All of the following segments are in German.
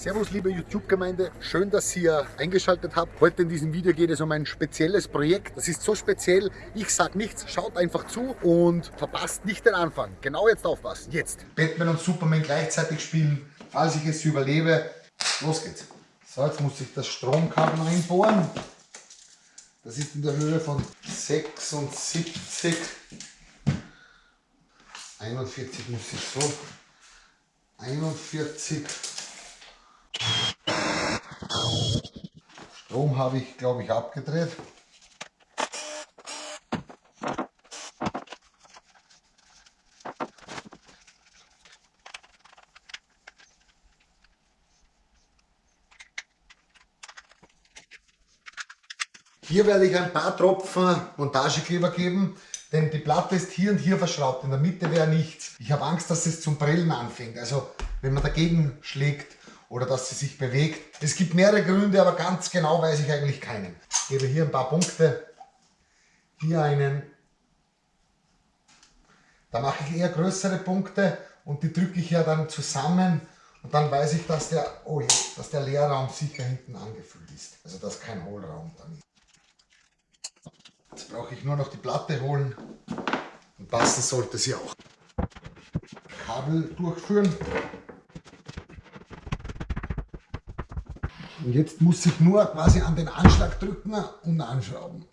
Servus liebe YouTube-Gemeinde, schön, dass ihr eingeschaltet habt. Heute in diesem Video geht es um ein spezielles Projekt. Das ist so speziell, ich sag nichts, schaut einfach zu und verpasst nicht den Anfang. Genau jetzt aufpassen, jetzt. Batman und Superman gleichzeitig spielen, falls ich es überlebe. Los geht's. So, jetzt muss ich das Stromkabel einbohren. Das ist in der Höhe von 76. 41 muss ich so. 41. Strom habe ich, glaube ich, abgedreht. Hier werde ich ein paar Tropfen Montagekleber geben, denn die Platte ist hier und hier verschraubt. In der Mitte wäre nichts. Ich habe Angst, dass es zum Brillen anfängt. Also wenn man dagegen schlägt oder dass sie sich bewegt. Es gibt mehrere Gründe, aber ganz genau weiß ich eigentlich keinen. Ich gebe hier ein paar Punkte. Hier einen. Da mache ich eher größere Punkte und die drücke ich ja dann zusammen und dann weiß ich, dass der, oh, dass der Leerraum sicher hinten angefüllt ist. Also dass kein Hohlraum dann ist. Jetzt brauche ich nur noch die Platte holen und passen sollte sie auch. Kabel durchführen. Und jetzt muss ich nur quasi an den Anschlag drücken und anschrauben.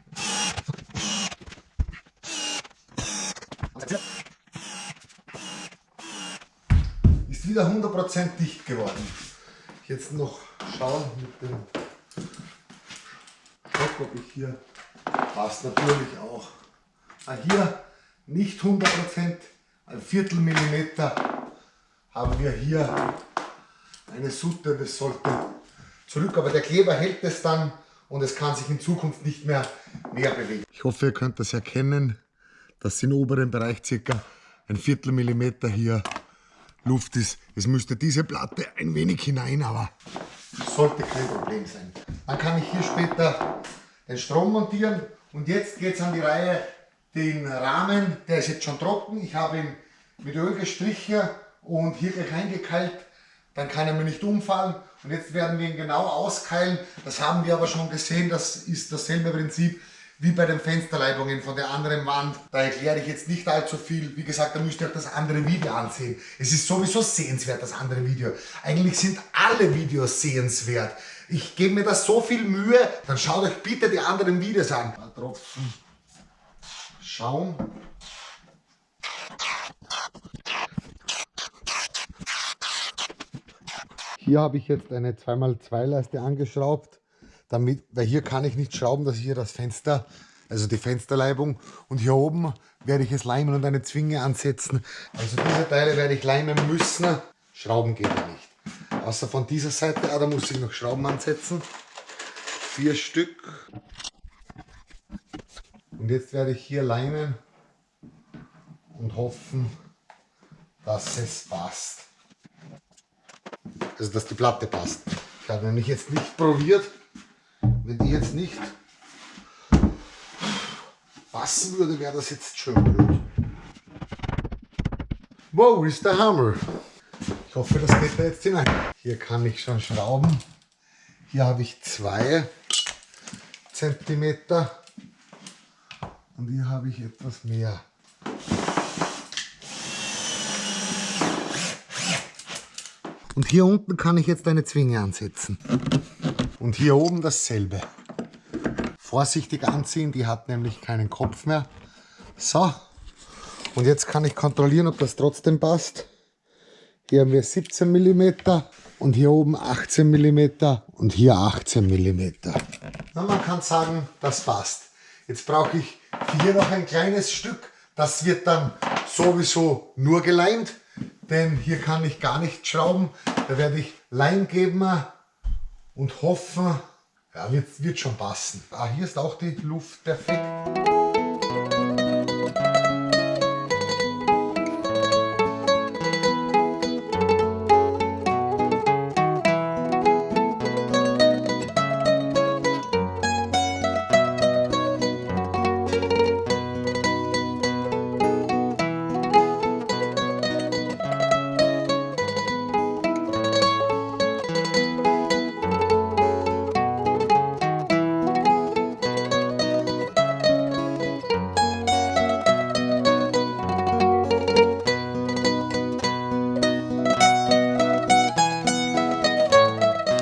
Ist wieder 100% dicht geworden. Jetzt noch schauen mit dem Stock, ob ich hier passt natürlich auch. Ah, hier nicht 100%, ein Viertel Millimeter haben wir hier eine Sutte, das sollte zurück, aber der Kleber hält es dann und es kann sich in Zukunft nicht mehr mehr bewegen. Ich hoffe, ihr könnt das erkennen, dass im oberen Bereich circa ein Viertel Millimeter hier Luft ist. Es müsste diese Platte ein wenig hinein, aber sollte kein Problem sein. Dann kann ich hier später den Strom montieren und jetzt geht es an die Reihe, den Rahmen, der ist jetzt schon trocken. Ich habe ihn mit Öl gestrichen und hier gleich eingekeilt. Dann kann er mir nicht umfallen. Und jetzt werden wir ihn genau auskeilen. Das haben wir aber schon gesehen. Das ist dasselbe Prinzip wie bei den Fensterleibungen von der anderen Wand. Da erkläre ich jetzt nicht allzu viel. Wie gesagt, da müsst ihr euch das andere Video ansehen. Es ist sowieso sehenswert, das andere Video. Eigentlich sind alle Videos sehenswert. Ich gebe mir da so viel Mühe, dann schaut euch bitte die anderen Videos an. Ein Tropfen Schaum. Hier habe ich jetzt eine 2x2 Leiste angeschraubt, damit, weil hier kann ich nicht schrauben, dass ich hier das Fenster, also die Fensterleibung und hier oben werde ich es leimen und eine Zwinge ansetzen. Also diese Teile werde ich leimen müssen, Schrauben geht ja nicht. Außer von dieser Seite, ah, da muss ich noch Schrauben ansetzen. Vier Stück. Und jetzt werde ich hier leimen und hoffen, dass es passt. Also dass die Platte passt. Ich habe nämlich jetzt nicht probiert, wenn die jetzt nicht passen würde, wäre das jetzt schön blöd. Wow, ist der Hammer hoffe, das geht da jetzt hinein. Hier kann ich schon schrauben. Hier habe ich zwei Zentimeter und hier habe ich etwas mehr. Und hier unten kann ich jetzt eine Zwinge ansetzen. Und hier oben dasselbe. Vorsichtig anziehen, die hat nämlich keinen Kopf mehr. So, und jetzt kann ich kontrollieren, ob das trotzdem passt. Hier haben wir 17 mm und hier oben 18 mm und hier 18 mm. Na, man kann sagen, das passt. Jetzt brauche ich hier noch ein kleines Stück. Das wird dann sowieso nur geleimt, denn hier kann ich gar nicht schrauben. Da werde ich Leim geben und hoffen, ja, wird, wird schon passen. Ah, hier ist auch die Luft perfekt.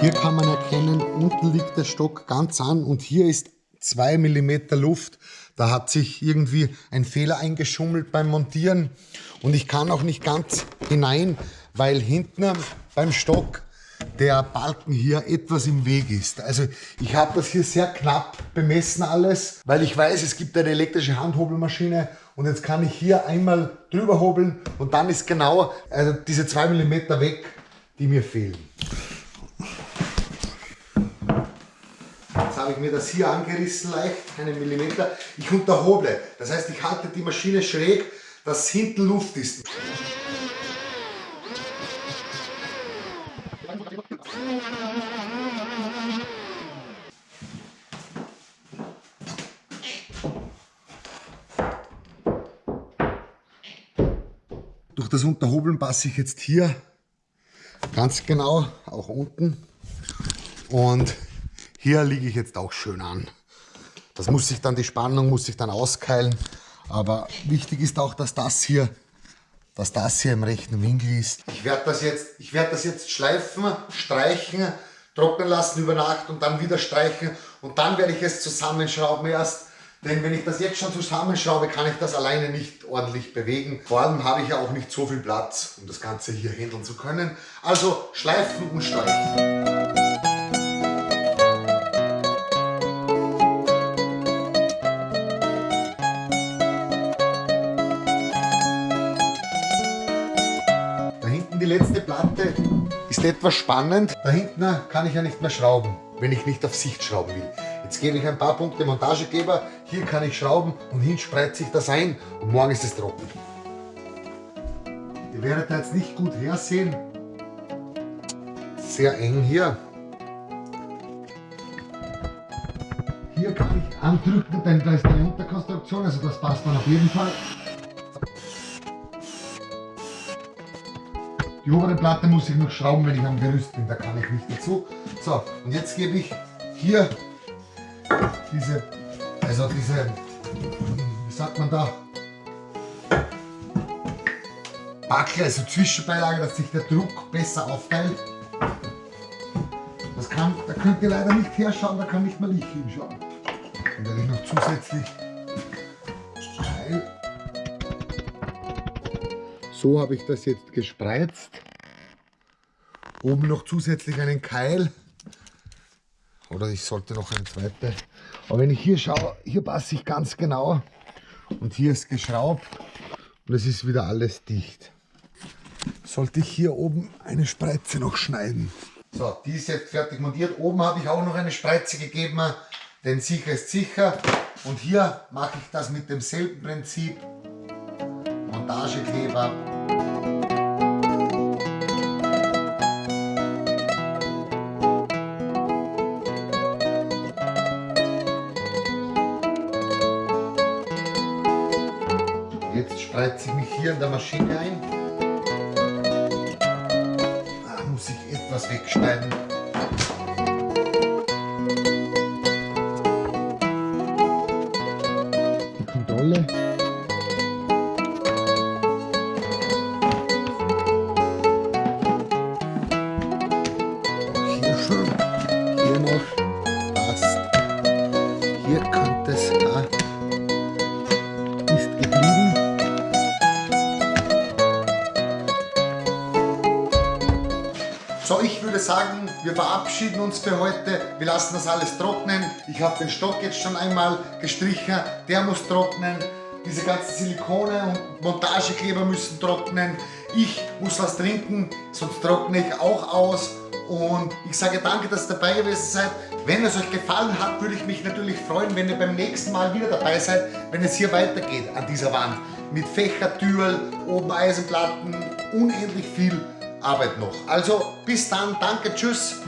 Hier kann man erkennen, unten liegt der Stock ganz an und hier ist 2 mm Luft. Da hat sich irgendwie ein Fehler eingeschummelt beim Montieren und ich kann auch nicht ganz hinein, weil hinten beim Stock der Balken hier etwas im Weg ist. Also ich habe das hier sehr knapp bemessen alles, weil ich weiß, es gibt eine elektrische Handhobelmaschine und jetzt kann ich hier einmal drüber hobeln und dann ist genau also diese 2 mm weg, die mir fehlen. Habe ich mir das hier angerissen leicht, einen Millimeter. Ich unterhoble, das heißt ich halte die Maschine schräg, dass hinten Luft ist. Durch das Unterhobeln passe ich jetzt hier ganz genau, auch unten. Und hier liege ich jetzt auch schön an. Das muss sich dann, die Spannung muss sich dann auskeilen. Aber wichtig ist auch, dass das hier, dass das hier im rechten Winkel ist. Ich werde das jetzt, ich werde das jetzt schleifen, streichen, trocknen lassen über Nacht und dann wieder streichen und dann werde ich es zusammenschrauben erst. Denn wenn ich das jetzt schon zusammenschraube, kann ich das alleine nicht ordentlich bewegen. Vor allem habe ich ja auch nicht so viel Platz, um das Ganze hier handeln zu können. Also schleifen und streichen. Die letzte Platte ist etwas spannend. Da hinten kann ich ja nicht mehr schrauben, wenn ich nicht auf Sicht schrauben will. Jetzt gebe ich ein paar Punkte Montagegeber, hier kann ich schrauben und hin spreizt sich das ein und morgen ist es trocken. Ihr werdet da jetzt nicht gut hersehen. Sehr eng hier. Hier kann ich andrücken, denn da ist eine Unterkonstruktion, also das passt dann auf jeden Fall. Die obere Platte muss ich noch schrauben, wenn ich am Gerüst bin, da kann ich nicht dazu. So, und jetzt gebe ich hier diese, also diese, wie sagt man da, Backel, also Zwischenbeilage, dass sich der Druck besser aufteilt. Das kann, da könnt ihr leider nicht herschauen, da kann nicht mal ich hinschauen. Dann werde ich noch zusätzlich So habe ich das jetzt gespreizt. Oben noch zusätzlich einen Keil. Oder ich sollte noch eine zweite. Aber wenn ich hier schaue, hier passe ich ganz genau. Und hier ist geschraubt. Und es ist wieder alles dicht. Sollte ich hier oben eine Spreize noch schneiden. So, die ist jetzt fertig montiert. Oben habe ich auch noch eine Spreize gegeben, denn sicher ist sicher. Und hier mache ich das mit demselben Prinzip. Montagekleber spreize ich mich hier in der Maschine ein. Da muss ich etwas wegschneiden. Sagen, wir verabschieden uns für heute. Wir lassen das alles trocknen. Ich habe den Stock jetzt schon einmal gestrichen. Der muss trocknen. Diese ganzen Silikone und Montagekleber müssen trocknen. Ich muss was trinken, sonst trockne ich auch aus. Und ich sage danke, dass ihr dabei gewesen seid. Wenn es euch gefallen hat, würde ich mich natürlich freuen, wenn ihr beim nächsten Mal wieder dabei seid, wenn es hier weitergeht an dieser Wand. Mit Fächertürl, oben Eisenplatten, unendlich viel Arbeit noch. Also bis dann, danke, tschüss.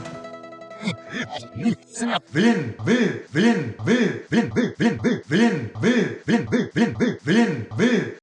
Willen, will, Willen, will, Willen, will, Willen, will, Willen, will, Willen, will, Willen, will.